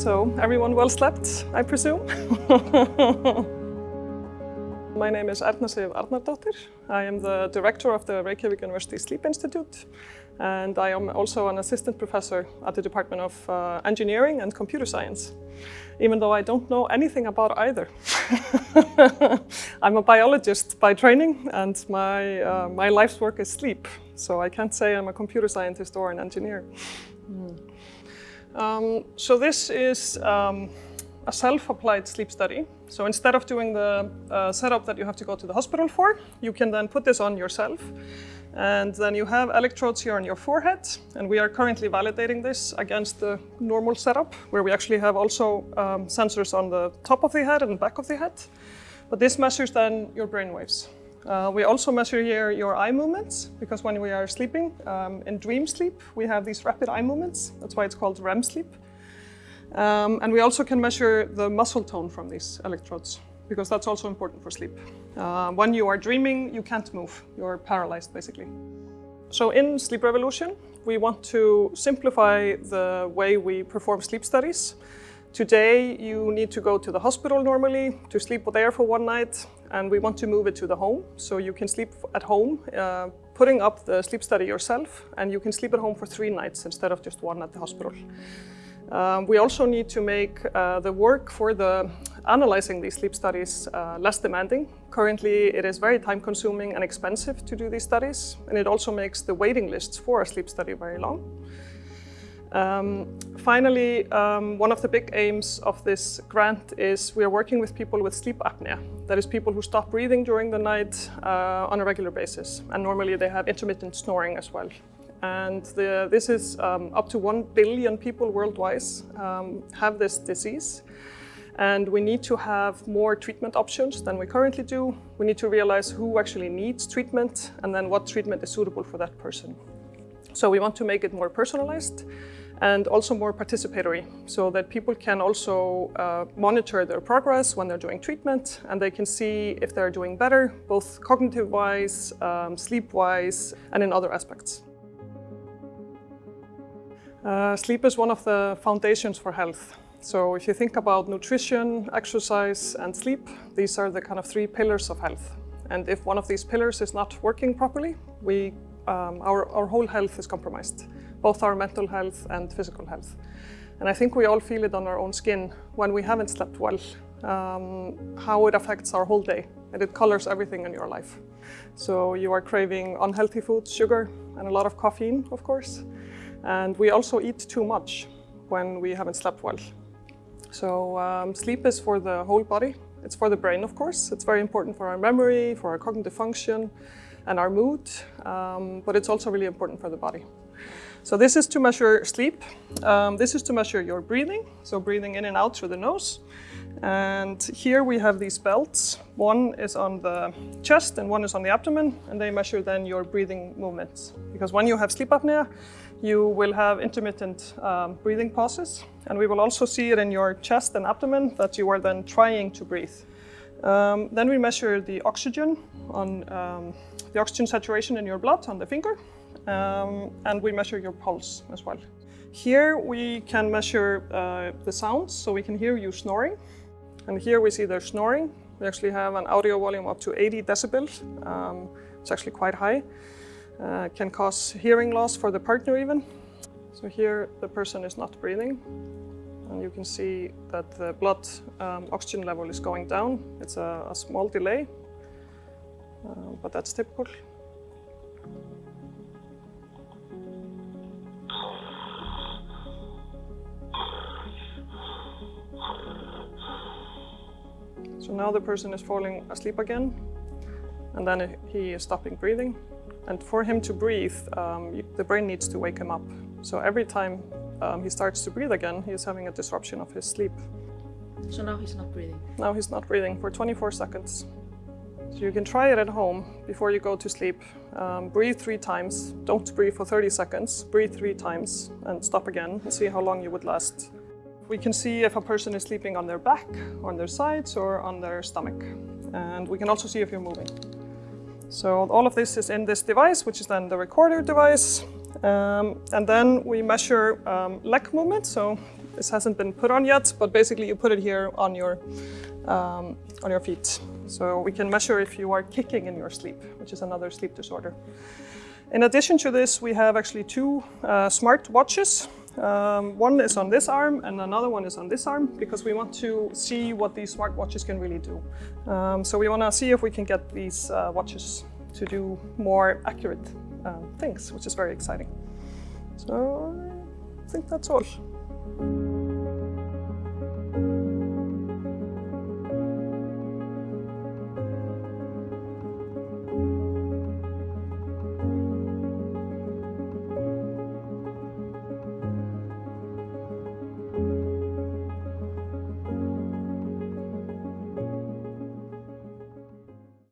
so everyone well slept, I presume. My name is Erna Sif Arnardóttir. I am the director of the Reykjavik University Sleep Institute and I am also an assistant professor at the Department of uh, Engineering and Computer Science, even though I don't know anything about either. I'm a biologist by training and my, uh, my life's work is sleep, so I can't say I'm a computer scientist or an engineer. Mm. Um, so this is um, a self-applied sleep study. So instead of doing the uh, setup that you have to go to the hospital for, you can then put this on yourself. And then you have electrodes here on your forehead. And we are currently validating this against the normal setup, where we actually have also um, sensors on the top of the head and back of the head. But this measures then your brain waves. Uh, we also measure here your eye movements, because when we are sleeping, um, in dream sleep, we have these rapid eye movements. That's why it's called REM sleep. Um, and we also can measure the muscle tone from these electrodes, because that's also important for sleep. Uh, when you are dreaming, you can't move. You're paralyzed, basically. So in Sleep Revolution, we want to simplify the way we perform sleep studies. Today, you need to go to the hospital normally to sleep there for one night, and we want to move it to the home. So you can sleep at home, uh, putting up the sleep study yourself, and you can sleep at home for three nights instead of just one at the hospital. Um, we also need to make uh, the work for the analyzing these sleep studies uh, less demanding. Currently, it is very time consuming and expensive to do these studies, and it also makes the waiting lists for a sleep study very long. Um, finally, um, one of the big aims of this grant is we are working with people with sleep apnea. That is people who stop breathing during the night uh, on a regular basis. And normally they have intermittent snoring as well. And the, this is um, up to 1 billion people worldwide um, have this disease. And we need to have more treatment options than we currently do. We need to realize who actually needs treatment and then what treatment is suitable for that person. So we want to make it more personalized and also more participatory so that people can also uh, monitor their progress when they're doing treatment and they can see if they're doing better, both cognitive-wise, um, sleep-wise, and in other aspects. Uh, sleep is one of the foundations for health. So if you think about nutrition, exercise, and sleep, these are the kind of three pillars of health. And if one of these pillars is not working properly, we, um, our, our whole health is compromised, both our mental health and physical health. And I think we all feel it on our own skin when we haven't slept well, um, how it affects our whole day. And it colors everything in your life. So you are craving unhealthy foods, sugar, and a lot of caffeine, of course. And we also eat too much when we haven't slept well. So um, sleep is for the whole body. It's for the brain, of course. It's very important for our memory, for our cognitive function, and our mood, um, but it's also really important for the body. So this is to measure sleep. Um, this is to measure your breathing, so breathing in and out through the nose. And here we have these belts. One is on the chest and one is on the abdomen, and they measure then your breathing movements. Because when you have sleep apnea, you will have intermittent um, breathing pauses. And we will also see it in your chest and abdomen that you are then trying to breathe. Um, then we measure the oxygen on um, the oxygen saturation in your blood on the finger. Um, and we measure your pulse as well. Here we can measure uh, the sounds, so we can hear you snoring. And here we see they're snoring. We actually have an audio volume up to 80 decibels. Um, it's actually quite high. Uh, can cause hearing loss for the partner even. So here the person is not breathing. And you can see that the blood um, oxygen level is going down. It's a, a small delay, uh, but that's typical. So now the person is falling asleep again, and then he is stopping breathing. And for him to breathe, um, the brain needs to wake him up. So every time um, he starts to breathe again, he is having a disruption of his sleep. So now he's not breathing? Now he's not breathing for 24 seconds. So you can try it at home before you go to sleep. Um, breathe three times. Don't breathe for 30 seconds. Breathe three times and stop again and see how long you would last. We can see if a person is sleeping on their back, on their sides, or on their stomach. And we can also see if you're moving. So all of this is in this device, which is then the recorder device. Um, and then we measure um, leg movement. So This hasn't been put on yet, but basically you put it here on your um, on your feet. So we can measure if you are kicking in your sleep, which is another sleep disorder. In addition to this, we have actually two uh, smart watches. Um, one is on this arm and another one is on this arm because we want to see what these smart watches can really do. Um, so we want to see if we can get these uh, watches to do more accurate uh, things, which is very exciting. So I think that's all.